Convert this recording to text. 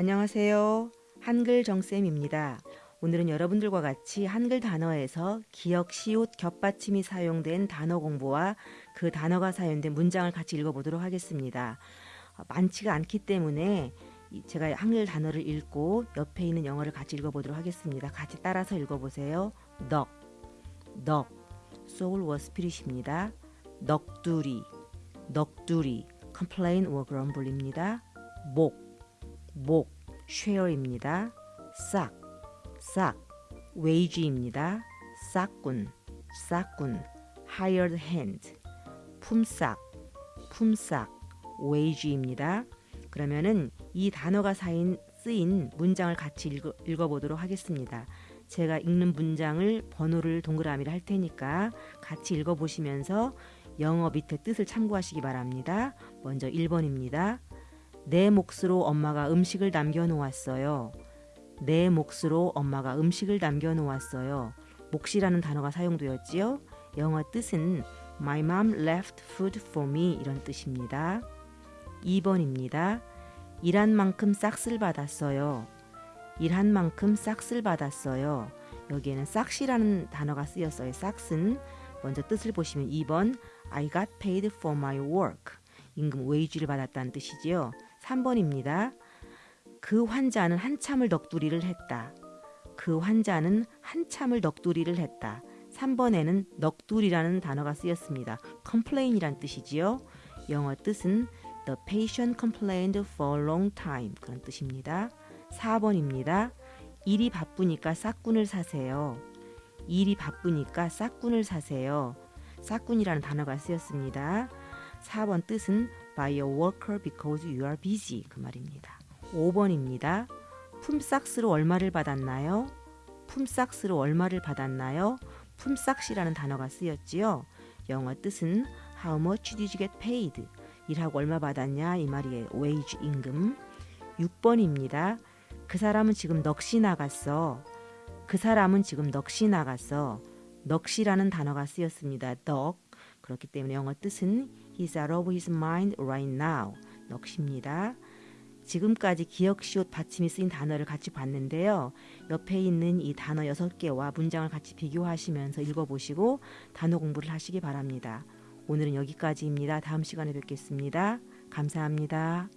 안녕하세요. 한글 정쌤입니다. 오늘은 여러분들과 같이 한글 단어에서 기억, 시옷, 겹받침이 사용된 단어 공부와 그 단어가 사용된 문장을 같이 읽어보도록 하겠습니다. 어, 많지가 않기 때문에 제가 한글 단어를 읽고 옆에 있는 영어를 같이 읽어보도록 하겠습니다. 같이 따라서 읽어보세요. 덕, 덕, soul was spirit입니다. 넋두리, 넋두리, complain or grumble입니다. 목, 목, share입니다. 싹, 싹, wage입니다. 싹군, 싹군, hired hand, 품삯, 품삯, wage입니다. 그러면은 이 단어가 사인, 쓰인 문장을 같이 읽어, 읽어보도록 하겠습니다. 제가 읽는 문장을 번호를 동그라미를 할 테니까 같이 읽어보시면서 영어 밑에 뜻을 참고하시기 바랍니다. 먼저 1번입니다. 내 몫으로 엄마가 음식을 남겨 놓았어요. 내 몫으로 엄마가 음식을 남겨 놓았어요. 몫이라는 단어가 사용되었지요. 영어 뜻은 My mom left food for me 이런 뜻입니다. 2번입니다. 일한 만큼 싹쓸 받았어요. 일한 만큼 싹쓸 받았어요. 여기에는 싹시라는 단어가 쓰였어요. 싹은 먼저 뜻을 보시면 2번 I got paid for my work. 임금 웨이지를 받았다는 뜻이지요. 3번입니다. 그 환자는 한참을 넋두리를 했다. 그 환자는 한참을 넋두리를 했다. 3번에는 넋두리라는 단어가 쓰였습니다. complain이란 뜻이지요. 영어 뜻은 The patient complained for a long time 그런 뜻입니다. 4번입니다. 일이 바쁘니까 싹군을 사세요. 일이 바쁘니까 싹군을 사세요. 싹군이라는 단어가 쓰였습니다. 4번 뜻은 by a worker because you are busy 그 말입니다. 5번입니다. 품삯으로 얼마를 받았나요? 품삯으로 얼마를 받았나요? 품삯이라는 단어가 쓰였지요. 영어 뜻은 how much did you get paid? 일하고 얼마 받았냐 이 말이에요. wage 임금. 6번입니다. 그 사람은 지금 넋이 나갔어. 그 사람은 지금 넋이 나갔어. 넋이라는 단어가 쓰였습니다. 넋. 그렇기 때문에 영어 뜻은 He's out of his mind right now. 넋입니다. 지금까지 기억, 시옷, 받침이 쓰인 단어를 같이 봤는데요. 옆에 있는 이 단어 6개와 문장을 같이 비교하시면서 읽어보시고 단어 공부를 하시기 바랍니다. 오늘은 여기까지입니다. 다음 시간에 뵙겠습니다. 감사합니다.